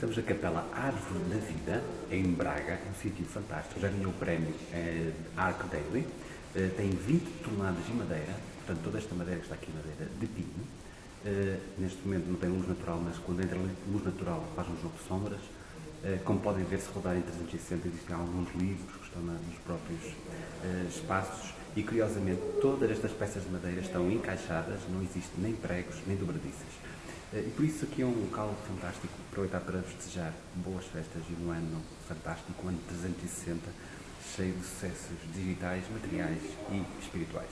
Estamos na Capela Árvore da Vida, em Braga, um sítio fantástico. Já ganhou o prémio eh, Arc Daily. Eh, tem 20 toneladas de madeira, portanto, toda esta madeira que está aqui, madeira de pinho. Eh, neste momento não tem luz natural, mas quando entra luz natural faz um jogo de sombras. Eh, como podem ver, se rodar em 360, existem alguns livros que estão na, nos próprios eh, espaços. E curiosamente, todas estas peças de madeira estão encaixadas, não existe nem pregos nem dobradiças. Eh, E por isso aqui é um local fantástico, aproveitar para vos desejar boas festas e um ano fantástico, um ano 360, cheio de sucessos digitais, materiais e espirituais.